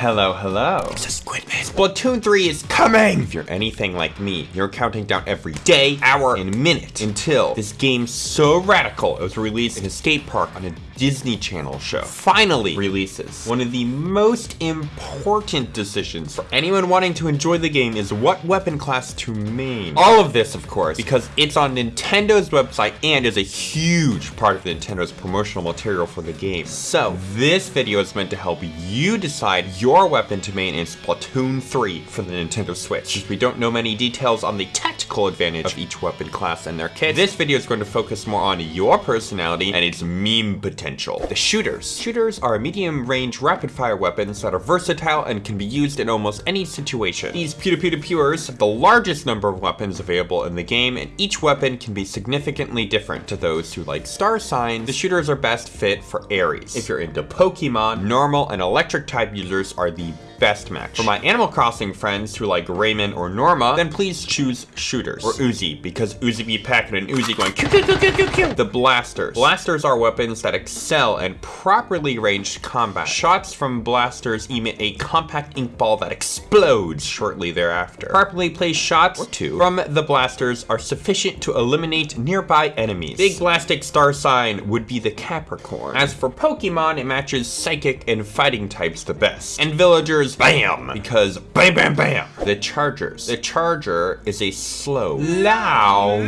Hello, hello. It's a squid man. Splatoon 3 is coming! If you're anything like me, you're counting down every day, hour, and minute until this game so radical it was released in a state park on a Disney Channel show finally releases. One of the most important decisions for anyone wanting to enjoy the game is what weapon class to main. All of this, of course, because it's on Nintendo's website and is a huge part of Nintendo's promotional material for the game. So, this video is meant to help you decide your weapon to main in Splatoon 3 for the Nintendo Switch. Since we don't know many details on the tactical advantage of each weapon class and their kit. this video is going to focus more on your personality and its meme potential. The shooters. Shooters are medium-range rapid-fire weapons that are versatile and can be used in almost any situation. These pew-to-pew-to-pewers have the largest number of weapons available in the game, and each weapon can be significantly different to those who like star signs. The shooters are best fit for Aries. If you're into Pokemon, normal and electric type users are the best match. For my Animal Crossing friends who like Raymond or Norma, then please choose shooters or Uzi because Uzi be packing an Uzi going pew. The blasters. Blasters are weapons that excel in properly ranged combat. Shots from blasters emit a compact ink ball that explodes shortly thereafter. Properly placed shots, or two, from the blasters are sufficient to eliminate nearby enemies. Big Blastic Star Sign would be the Capricorn. As for Pokemon, it matches Psychic and Fighting types the best. And Villagers bam, because bam, bam, bam. The Chargers. The Charger is a slow, loud,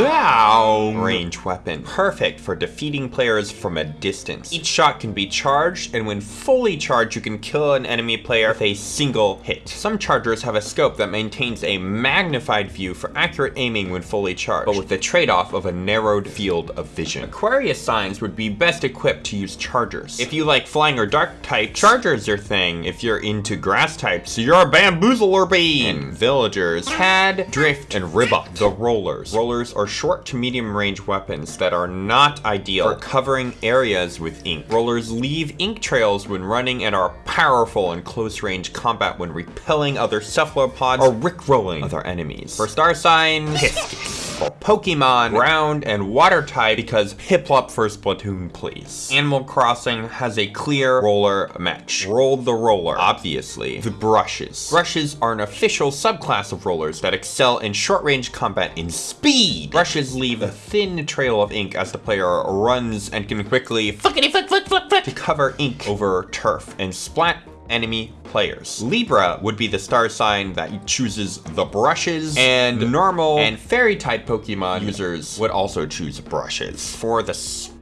loud range weapon, perfect for defeating players from a distance. Each shot can be charged, and when fully charged, you can kill an enemy player with a single hit. Some Chargers have a scope that maintains a magnified view for accurate aiming when fully charged, but with the trade-off of a narrowed field of vision. Aquarius signs would be best equipped to use Chargers. If you like flying or dark type, Charger's are your thing. If you're into grass types, you're a bamboozler villagers, Cad, Drift, and Ribbot, the rollers. Rollers are short to medium range weapons that are not ideal for covering areas with ink. Rollers leave ink trails when running and are powerful in close range combat when repelling other cephalopods or rickrolling other enemies. For star signs, Pisces. For Pokemon, ground and water type because Piplup for Splatoon please. Animal Crossing has a clear roller match. Roll the roller, obviously. The brushes. Brushes are an official subclass of rollers that excel in short range combat in speed. Brushes leave a thin trail of ink as the player runs and can quickly flickety flick flick flick flick to cover ink over turf and splat enemy players. Libra would be the star sign that chooses the brushes, and normal and fairy type Pokemon users would also choose brushes. For the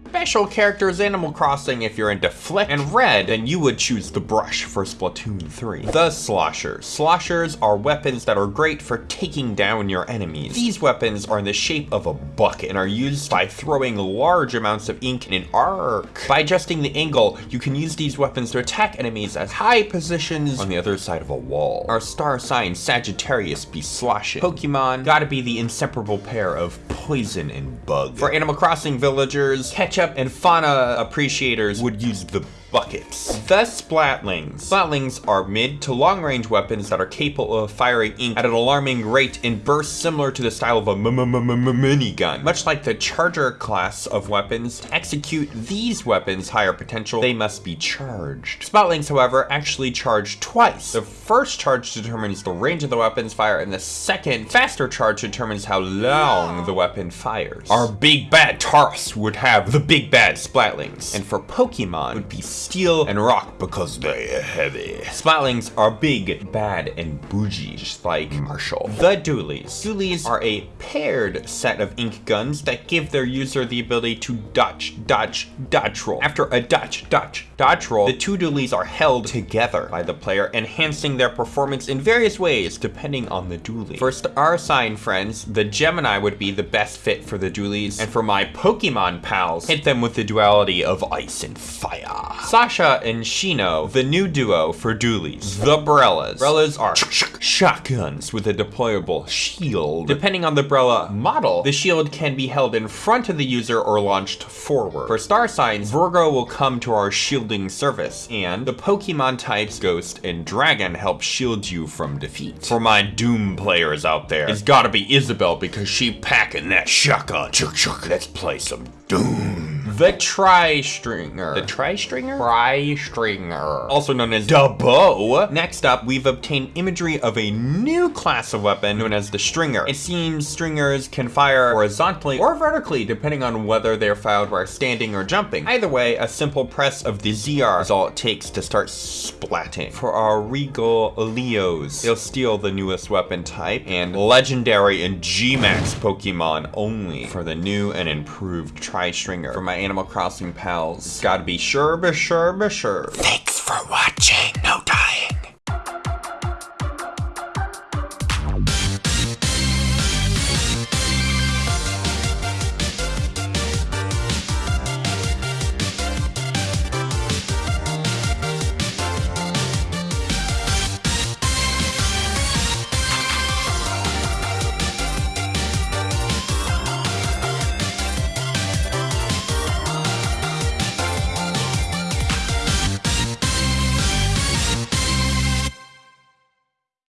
special characters Animal Crossing if you're into Flick and Redd, then you would choose the brush for Splatoon 3. The Sloshers. Sloshers are weapons that are great for taking down your enemies. These weapons are in the shape of a bucket and are used by throwing large amounts of ink in an arc. By adjusting the angle, you can use these weapons to attack enemies at high positions on the other side of a wall. Our star sign Sagittarius be sloshing. Pokemon gotta be the inseparable pair of poison and bug. For Animal Crossing villagers, and fauna appreciators would use the buckets. The Splatlings. Splatlings are mid to long range weapons that are capable of firing ink at an alarming rate in bursts similar to the style of a minigun. Much like the Charger class of weapons, to execute these weapons' higher potential, they must be charged. Splatlings, however, actually charge twice. The first charge determines the range of the weapon's fire, and the second, faster charge determines how long the weapon fires. Our big bad Taurus would have the big bad Splatlings, and for Pokemon would be steel and rock because they're heavy. Splatlings are big, bad, and bougie, just like Marshall. The Dualies. Dualies are a paired set of ink guns that give their user the ability to dodge, dodge, dodge roll. After a dodge, dodge, dodge roll, the two dualies are held together by the player, enhancing their performance in various ways depending on the dualie. For our sign friends, the Gemini would be the best fit for the dualies, and for my Pokemon pals, hit them with the duality of ice and fire. Sasha and Shino, the new duo for dualies. The Brellas. Brellas are shotguns with a deployable shield. Depending on the Brella model, the shield can be held in front of the user or launched forward. For star signs, Virgo will come to our shielding service, and the Pokemon types Ghost and Dragon help shield you from defeat. For my Doom players out there, it's gotta be Isabelle because she packing that shotgun. Let's play some Doom. The Tri-Stringer. The Tri-Stringer? Tri-Stringer. Also known as the bow. Next up, we've obtained imagery of a new class of weapon known as the Stringer. It seems Stringers can fire horizontally or vertically depending on whether they're fired while standing or jumping. Either way, a simple press of the ZR is all it takes to start splatting. For our Regal Leos, they'll steal the newest weapon type and legendary and G-Max Pokemon only for the new and improved Tri-Stringer. For my Animal Crossing pals, gotta be sure, be sure, be sure. Thanks for watching.